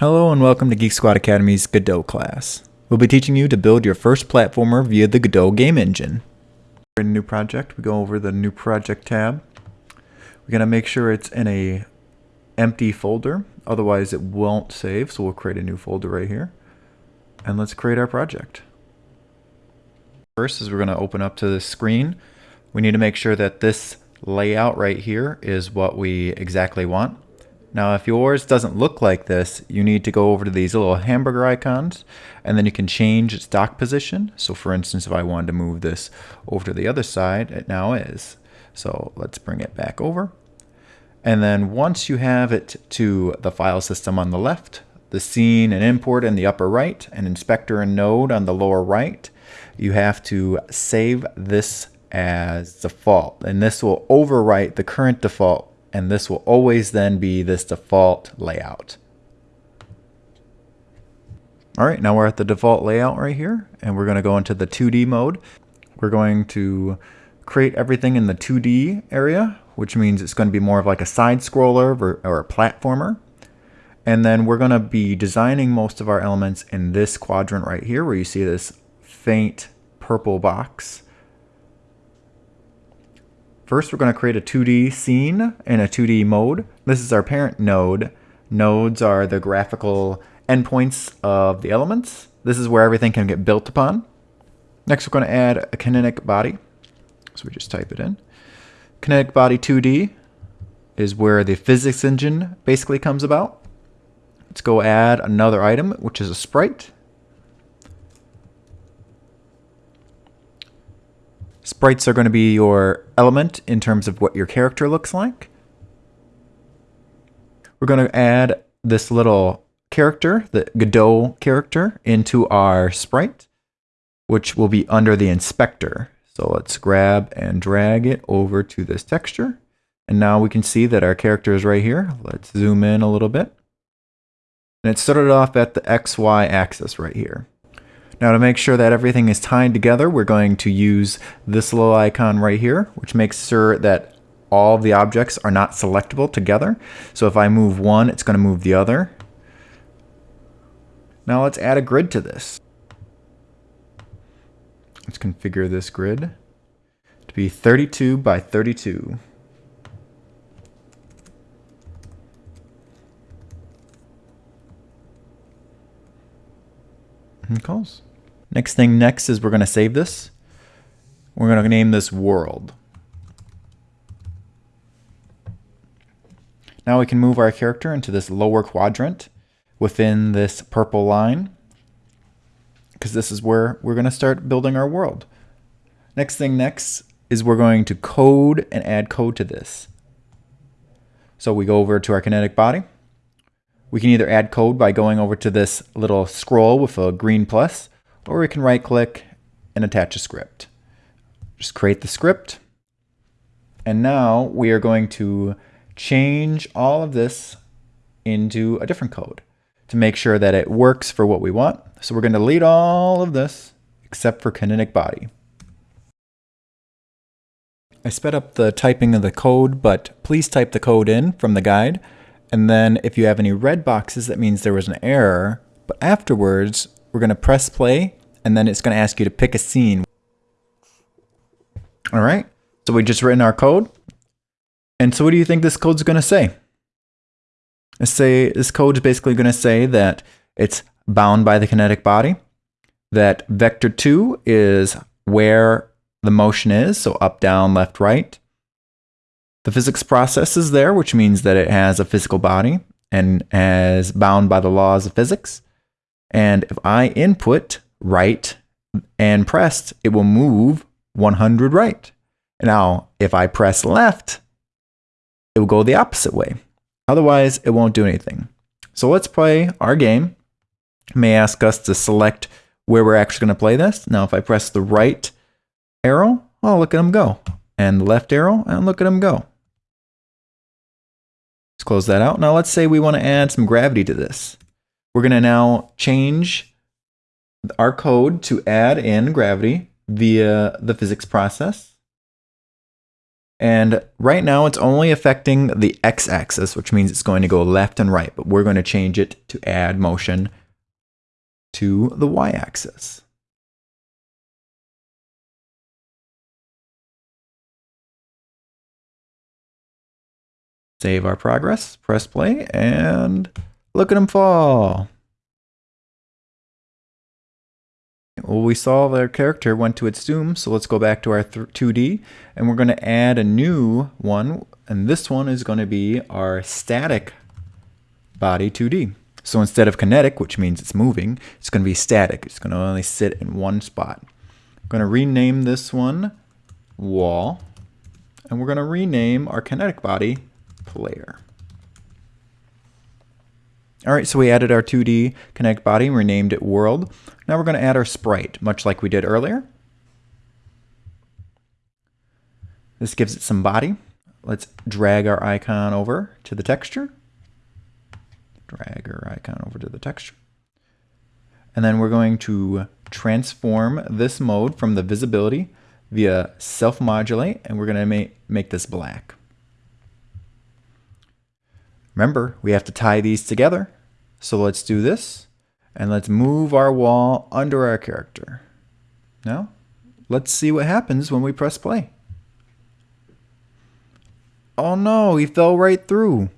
Hello and welcome to Geek Squad Academy's Godot class. We'll be teaching you to build your first platformer via the Godot game engine. In a new project, we go over the new project tab. We're going to make sure it's in a empty folder, otherwise it won't save, so we'll create a new folder right here. And let's create our project. First is we're going to open up to the screen. We need to make sure that this layout right here is what we exactly want. Now, if yours doesn't look like this, you need to go over to these little hamburger icons, and then you can change its dock position. So for instance, if I wanted to move this over to the other side, it now is. So let's bring it back over. And then once you have it to the file system on the left, the scene and import in the upper right, and inspector and node on the lower right, you have to save this as default. And this will overwrite the current default and this will always then be this default layout. All right, now we're at the default layout right here, and we're going to go into the 2D mode. We're going to create everything in the 2D area, which means it's going to be more of like a side scroller or a platformer. And then we're going to be designing most of our elements in this quadrant right here, where you see this faint purple box. First, we're going to create a 2D scene in a 2D mode. This is our parent node. Nodes are the graphical endpoints of the elements. This is where everything can get built upon. Next, we're going to add a kinetic body. So we just type it in. Kinetic body 2D is where the physics engine basically comes about. Let's go add another item, which is a sprite. Sprites are going to be your element in terms of what your character looks like. We're going to add this little character, the Godot character, into our sprite, which will be under the inspector. So let's grab and drag it over to this texture. And now we can see that our character is right here. Let's zoom in a little bit. And it started off at the XY axis right here. Now to make sure that everything is tied together, we're going to use this little icon right here, which makes sure that all the objects are not selectable together. So if I move one, it's going to move the other. Now let's add a grid to this. Let's configure this grid to be 32 by 32. And calls. Next thing next is we're going to save this. We're going to name this world. Now we can move our character into this lower quadrant within this purple line because this is where we're going to start building our world. Next thing next is we're going to code and add code to this. So we go over to our kinetic body. We can either add code by going over to this little scroll with a green plus, or we can right click and attach a script. Just create the script. And now we are going to change all of this into a different code to make sure that it works for what we want. So we're going to delete all of this except for kinetic body. I sped up the typing of the code, but please type the code in from the guide. And then if you have any red boxes, that means there was an error. But afterwards, we're going to press play, and then it's going to ask you to pick a scene. All right, so we just written our code. And so what do you think this code's going to say? Let's say this code is basically going to say that it's bound by the kinetic body, that vector 2 is where the motion is, so up, down, left, right. The physics process is there, which means that it has a physical body and is bound by the laws of physics. And if I input right and pressed, it will move 100 right. Now, if I press left, it will go the opposite way. Otherwise, it won't do anything. So let's play our game. It may ask us to select where we're actually going to play this. Now, if I press the right arrow, oh, look at them go. And the left arrow, and look at them go. Let's close that out. Now let's say we want to add some gravity to this. We're going to now change our code to add in gravity via the physics process. And right now it's only affecting the x-axis, which means it's going to go left and right, but we're going to change it to add motion to the y-axis. Save our progress, press play, and look at them fall. Well, we saw their character went to its doom, so let's go back to our 2D, and we're going to add a new one, and this one is going to be our static body 2D. So instead of kinetic, which means it's moving, it's going to be static. It's going to only sit in one spot. I'm going to rename this one wall, and we're going to rename our kinetic body player. All right, so we added our 2D Connect body and renamed it world. Now we're going to add our sprite, much like we did earlier. This gives it some body. Let's drag our icon over to the texture. Drag our icon over to the texture. And then we're going to transform this mode from the visibility via self-modulate, and we're going to make, make this black. Remember, we have to tie these together. So let's do this. And let's move our wall under our character. Now, let's see what happens when we press play. Oh no, he fell right through.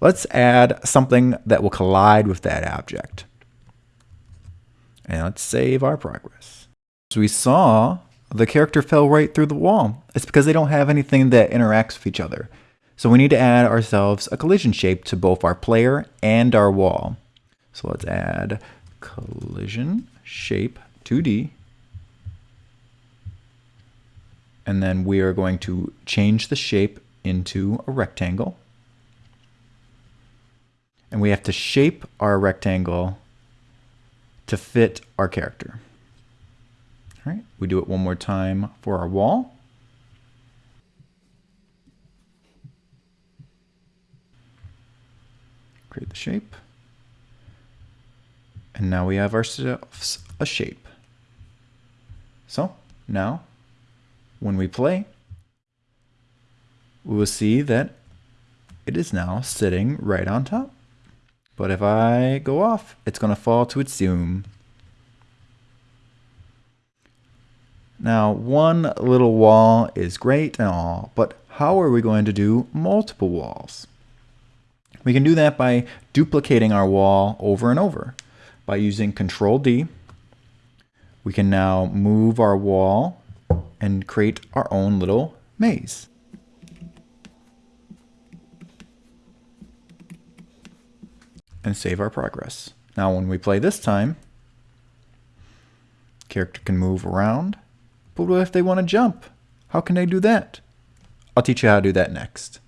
Let's add something that will collide with that object. And let's save our progress. So we saw the character fell right through the wall. It's because they don't have anything that interacts with each other. So we need to add ourselves a collision shape to both our player and our wall. So let's add collision shape 2D. And then we are going to change the shape into a rectangle. And we have to shape our rectangle to fit our character. All right, we do it one more time for our wall. Create the shape. And now we have ourselves a shape. So now when we play, we will see that it is now sitting right on top. But if I go off, it's going to fall to its doom. Now, one little wall is great and all, but how are we going to do multiple walls? We can do that by duplicating our wall over and over. By using Control D, we can now move our wall and create our own little maze. And save our progress. Now when we play this time, character can move around, but what if they want to jump? How can they do that? I'll teach you how to do that next.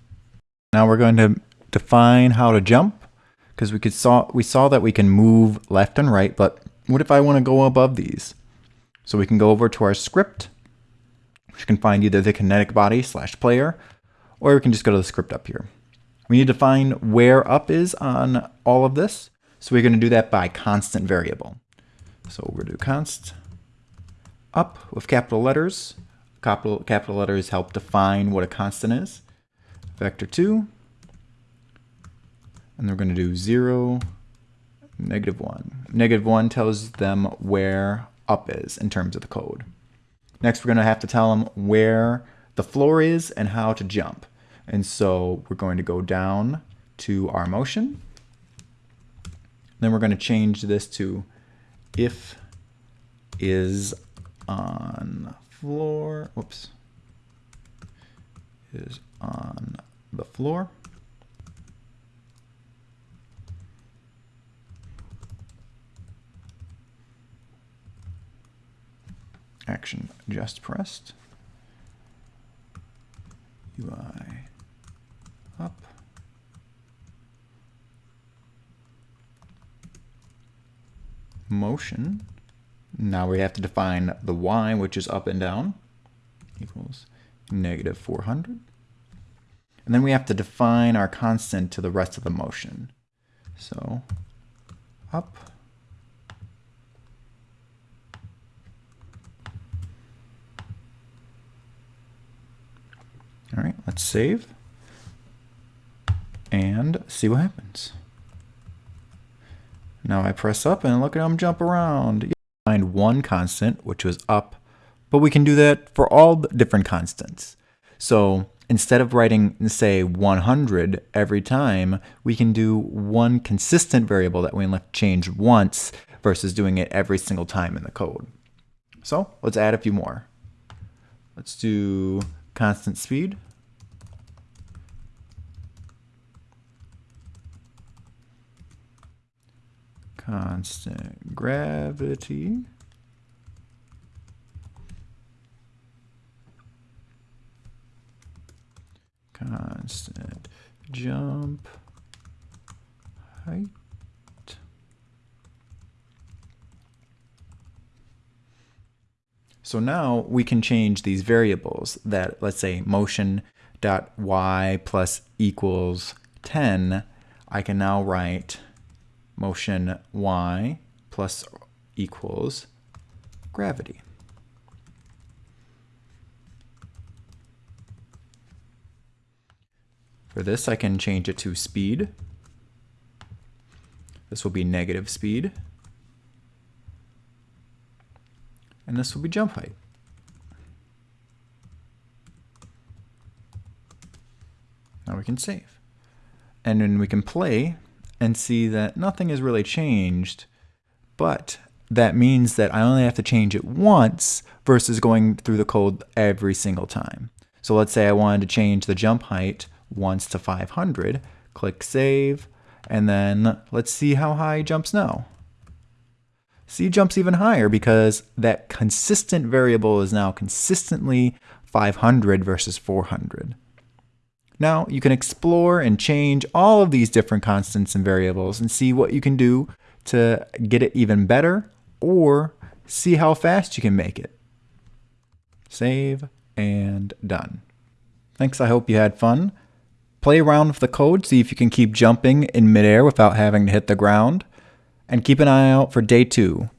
Now we're going to define how to jump because we could saw we saw that we can move left and right, but what if I want to go above these? So we can go over to our script, which can find either the kinetic body slash player, or we can just go to the script up here. We need to find where up is on all of this. So we're going to do that by constant variable. So we're going to do const up with capital letters. Capital, capital letters help define what a constant is. Vector 2 and we're going to do 0, negative 1. Negative 1 tells them where up is in terms of the code. Next, we're going to have to tell them where the floor is and how to jump. And so we're going to go down to our motion. Then we're going to change this to if is on floor, whoops, is on the floor. Action just pressed. UI up. Motion. Now we have to define the Y, which is up and down, equals negative 400. And then we have to define our constant to the rest of the motion. So up Right, save and see what happens. Now I press up and look at them jump around. Find one constant, which was up, but we can do that for all different constants. So instead of writing, say, 100 every time, we can do one consistent variable that we change once versus doing it every single time in the code. So let's add a few more. Let's do constant speed. Constant gravity. Constant jump height. So now we can change these variables that, let's say, motion dot y plus equals 10. I can now write motion y plus equals gravity. For this, I can change it to speed. This will be negative speed. and this will be jump height. Now we can save. And then we can play and see that nothing has really changed, but that means that I only have to change it once versus going through the code every single time. So let's say I wanted to change the jump height once to 500, click save, and then let's see how high jumps now. C jumps even higher because that consistent variable is now consistently 500 versus 400. Now you can explore and change all of these different constants and variables and see what you can do to get it even better or see how fast you can make it. Save and done. Thanks, I hope you had fun. Play around with the code, see if you can keep jumping in midair without having to hit the ground and keep an eye out for day two.